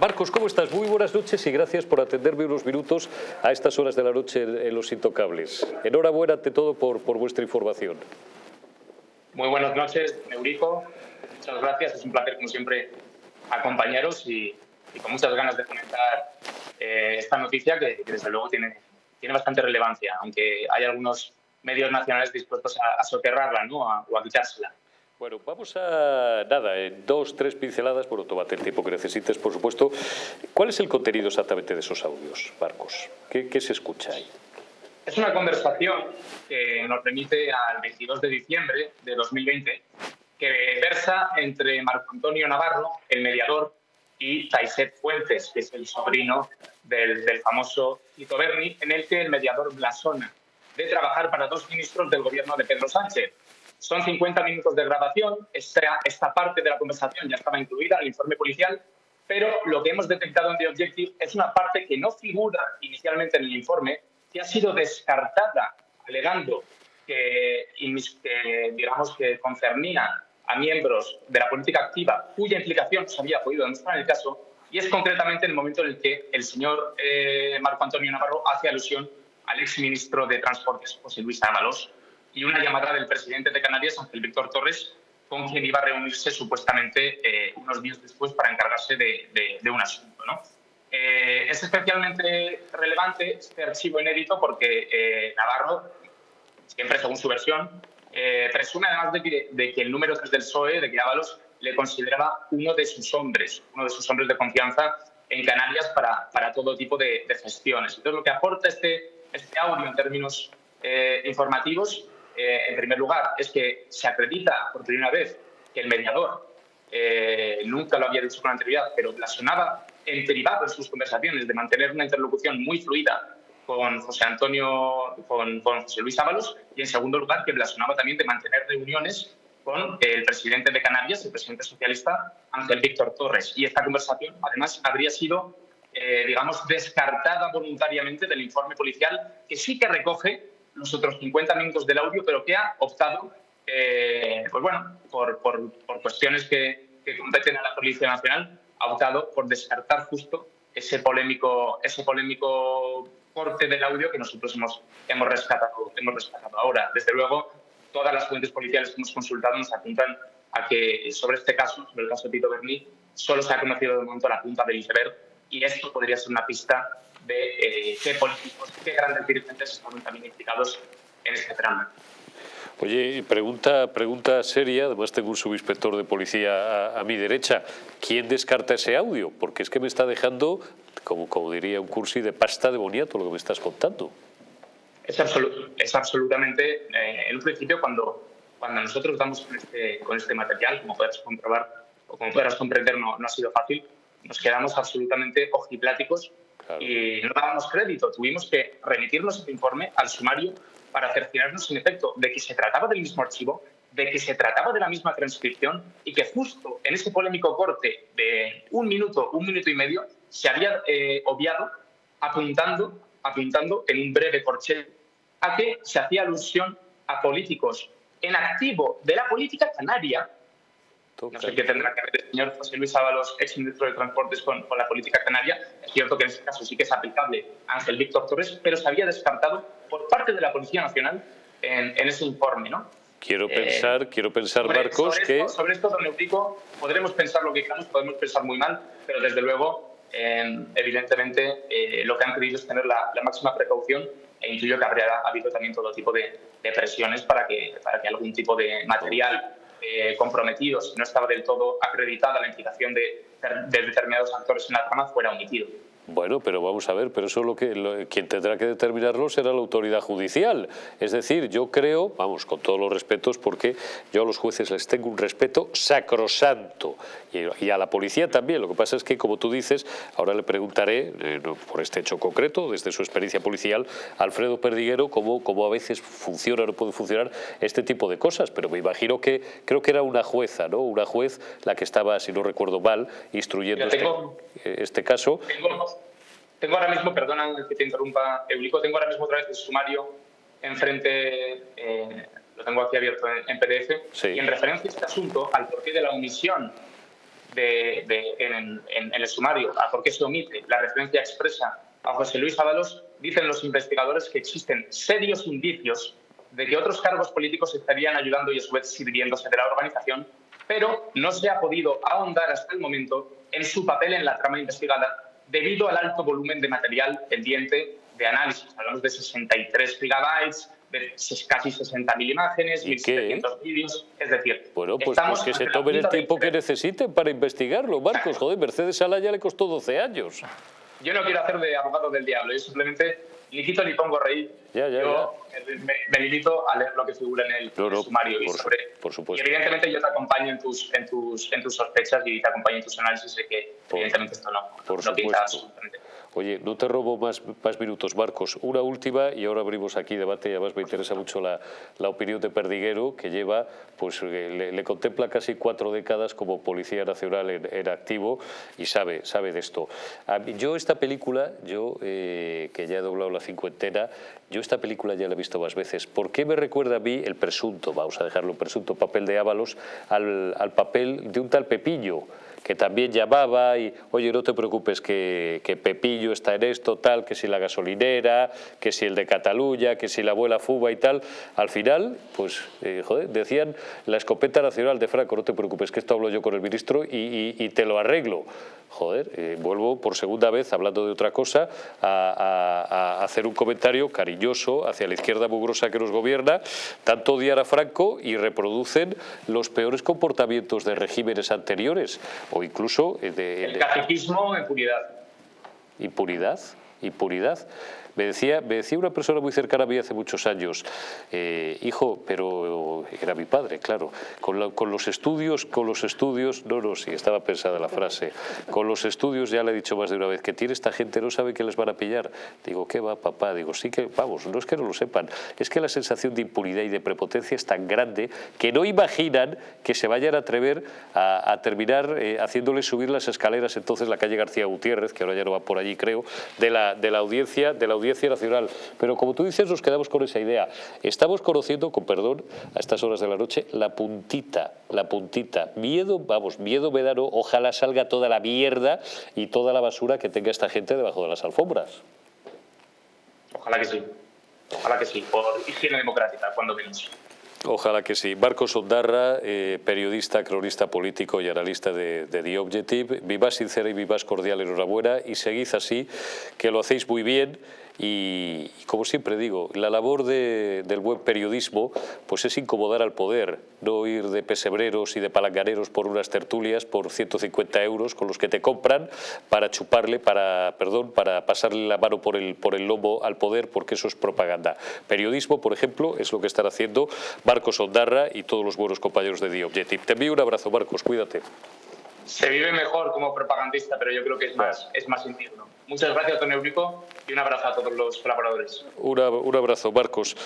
Marcos, ¿cómo estás? Muy buenas noches y gracias por atenderme unos minutos a estas horas de la noche en Los Intocables. Enhorabuena ante todo por, vuestra información. Muy buenas noches, Neurico. Muchas gracias. Es un placer, como siempre, acompañaros y, con muchas ganas de comentar eh, esta noticia que, desde luego, tiene, tiene bastante relevancia, aunque hay algunos medios nacionales dispuestos a, soterrarla ¿no? o a quitársela. Bueno, vamos a, nada, en dos, tres pinceladas, bueno, tómate el tiempo que necesites, por supuesto. ¿Cuál es el contenido exactamente de esos audios, Marcos? ¿Qué, qué se escucha ahí? Es una conversación que nos remite al 22 de diciembre de 2020, que versa entre Marco Antonio Navarro, el mediador, y Taiset Fuentes, que es el sobrino del, del famoso Tito Berni, en el que el mediador blasona de trabajar para dos ministros del gobierno de Pedro Sánchez, son 50 minutos de grabación, esta, esta parte de la conversación ya estaba incluida en el informe policial, pero lo que hemos detectado en The Objective es una parte que no figura inicialmente en el informe, que ha sido descartada, alegando que, digamos, que concernía a miembros de la política activa cuya implicación se había podido demostrar en el caso, y es concretamente en el momento en el que el señor eh, Marco Antonio Navarro hace alusión al exministro de Transportes, José Luis Ábalos, y una llamada del presidente de Canarias, Ángel Víctor Torres, con quien iba a reunirse supuestamente eh, unos días después para encargarse de, un asunto. ¿no? Eh, es especialmente relevante este archivo inédito porque eh, Navarro, siempre según su versión, presume además de que, el número 3 del PSOE, de que Ábalos, le consideraba uno de sus hombres, uno de sus hombres de confianza en Canarias para, para todo tipo de, gestiones. Entonces, lo que aporta este, este audio en términos informativos eh, en primer lugar, es que se acredita por primera vez que el mediador, eh, nunca lo había dicho con anterioridad, pero blasonaba en privado en sus conversaciones de mantener una interlocución muy fluida con José Antonio, con, José Luis Ábalos, y en segundo lugar, que blasonaba también de mantener reuniones con el presidente de Canarias, el presidente socialista Ángel Víctor Torres. Y esta conversación, además, habría sido, eh, digamos, descartada voluntariamente del informe policial, que sí que recoge los otros 50 minutos del audio, pero que ha optado, eh, pues bueno, por, por, cuestiones que, que, competen a la Policía Nacional, ha optado por descartar justo ese polémico, ese polémico corte del audio que nosotros hemos, hemos, rescatado, hemos rescatado ahora. Desde luego, todas las fuentes policiales que hemos consultado nos apuntan a que sobre este caso, sobre el caso de Tito Berni, solo se ha conocido de momento la punta del iceberg y esto podría ser una pista de eh, qué políticos, qué grandes dirigentes están también implicados en este trama. Oye, pregunta, pregunta seria, además tengo un subinspector de policía a, mi derecha. ¿Quién descarta ese audio? Porque es que me está dejando, como, como diría un cursi, de pasta de boniato lo que me estás contando. Es, es absolutamente, eh, en un principio, cuando, cuando nosotros damos con este, con este material, como podrás comprobar o como podrás comprender, no, no ha sido fácil, nos quedamos absolutamente ojipláticos y no dábamos crédito. Tuvimos que remitirnos este informe al sumario para cerciorarnos, en efecto, de que se trataba del mismo archivo, de que se trataba de la misma transcripción y que justo en ese polémico corte de un minuto, un minuto y medio, se había eh, obviado apuntando, apuntando en un breve corchete a que se hacía alusión a políticos en activo de la política canaria no sé qué tendrá que ver el señor José Luis Ábalos, ex ministro de Transportes, con, la política canaria. Es cierto que en este caso sí que es aplicable Ángel Víctor Torres, pero se había descartado por parte de la Policía Nacional en, ese informe, ¿no? Quiero eh, pensar, quiero pensar, Marcos, que... sobre esto, don Eutico, podremos pensar lo que queramos, podemos pensar muy mal, pero desde luego, em, evidentemente, eh, lo que han querido es tener la, máxima precaución e intuyo que habría habido también todo tipo de, de presiones para que, para que algún tipo de material eh, comprometidos y no estaba del todo acreditada la implicación de, de determinados actores en la trama fuera omitido. Bueno, pero vamos a ver, pero eso lo que quien tendrá que determinarlo será la autoridad judicial. Es decir, yo creo, vamos, con todos los respetos, porque yo a los jueces les tengo un respeto sacrosanto y, a la policía también. Lo que pasa es que, como tú dices, ahora le preguntaré, eh, por este hecho concreto, desde su experiencia policial, Alfredo Perdiguero, cómo, cómo a veces funciona o no puede funcionar este tipo de cosas. Pero me imagino que, creo que era una jueza, ¿no? Una juez la que estaba, si no recuerdo mal, instruyendo este, eh, este, caso. Tengo ahora mismo, perdona que te interrumpa, Eulico, tengo ahora mismo otra vez el sumario enfrente, eh, lo tengo aquí abierto en, PDF, y en referencia a este asunto, al porqué de la omisión en, el sumario a por qué se omite la referencia expresa a José Luis Ábalos, dicen los investigadores que existen serios indicios de que otros cargos políticos estarían ayudando y a su vez sirviéndose de la organización, pero no se ha podido ahondar hasta el momento en su papel en la trama investigada debido al alto volumen de material pendiente de análisis. Hablamos de 63 gigabytes, de casi 60.000 imágenes, 1.700 vídeos, es decir... Bueno, pues, pues que se tomen el tiempo que necesiten para investigarlo, Marcos. Joder, Mercedes Sala ya le costó 12 años. Yo no quiero hacer de abogado del diablo, yo simplemente ni quito ni pongo reír. Ya, ya, yo Me, limito a leer lo que figura en el, sumario. y, por, sobre, por supuesto. y evidentemente yo te acompaño en tus, en tus, en tus sospechas y te acompaño en tus análisis de que evidentemente esto no, por no quita absolutamente. Oye, no te robo más, más minutos, Marcos. Una última y ahora abrimos aquí debate y además me interesa mucho la, la opinión de Perdiguero, que lleva, pues eh, le, contempla casi cuatro décadas como Policía Nacional en, activo y sabe, sabe de esto. yo esta película, yo eh, que ya he doblado la cincuentena, yo esta película ya la he visto más veces. ¿Por qué me recuerda a mí el presunto, vamos a dejarlo, presunto papel de Ábalos al, al papel de un tal Pepillo? Que también llamaba y, oye, no te preocupes que, que, Pepillo está en esto, tal, que si la gasolinera, que si el de Cataluña, que si la abuela Fuba y tal. Al final, pues, eh, joder, decían la escopeta nacional de Franco, no te preocupes que esto hablo yo con el ministro y, y, te lo arreglo. Joder, eh, vuelvo por segunda vez, hablando de otra cosa, a, a, hacer un comentario cariñoso hacia la izquierda mugrosa que nos gobierna, tanto odiar a Franco y reproducen los peores comportamientos de regímenes anteriores o incluso... Eh, de, el catequismo en puridad. ¿Impunidad? ¿Impunidad? Me decía, me decía una persona muy cercana a mí hace muchos años, eh, hijo, pero era mi padre, claro, con, con, los estudios, con los estudios, no, no, sí, estaba pensada la frase, con los estudios ya le he dicho más de una vez, que tiene esta gente, no sabe que les van a pillar. Digo, ¿qué va, papá? Digo, sí que, vamos, no es que no lo sepan, es que la sensación de impunidad y de prepotencia es tan grande que no imaginan que se vayan a atrever a, terminar eh, haciéndole subir las escaleras entonces la calle García Gutiérrez, que ahora ya no va por allí, creo, de la, de la audiencia, de la Audiencia Nacional. Pero como tú dices, nos quedamos con esa idea. Estamos conociendo, con perdón, a estas horas de la noche, la puntita, la puntita. Miedo, vamos, miedo me da, ojalá salga toda la mierda y toda la basura que tenga esta gente debajo de las alfombras. Ojalá que sí. Ojalá que sí, por higiene democrática, cuando menos. Ojalá que sí. Marcos Ondarra, eh, periodista, cronista político y analista de, de, The Objective. Vivas sincera y vivas cordial, enhorabuena y seguid así, que lo hacéis muy bien. Y, como siempre digo, la labor del buen periodismo pues es incomodar al poder, no ir de pesebreros y de palanganeros por unas tertulias por 150 euros con los que te compran para chuparle, para, perdón, para pasarle la mano por el, por el lomo al poder porque eso es propaganda. Periodismo, por ejemplo, es lo que están haciendo Marcos Ondarra y todos los buenos compañeros de The Objective. Te envío un abrazo, Marcos, cuídate. Se vive mejor como propagandista, pero yo creo que es más, es más Muchas gracias, Tony Eurico, y un abrazo a todos los colaboradores. un abrazo, Marcos.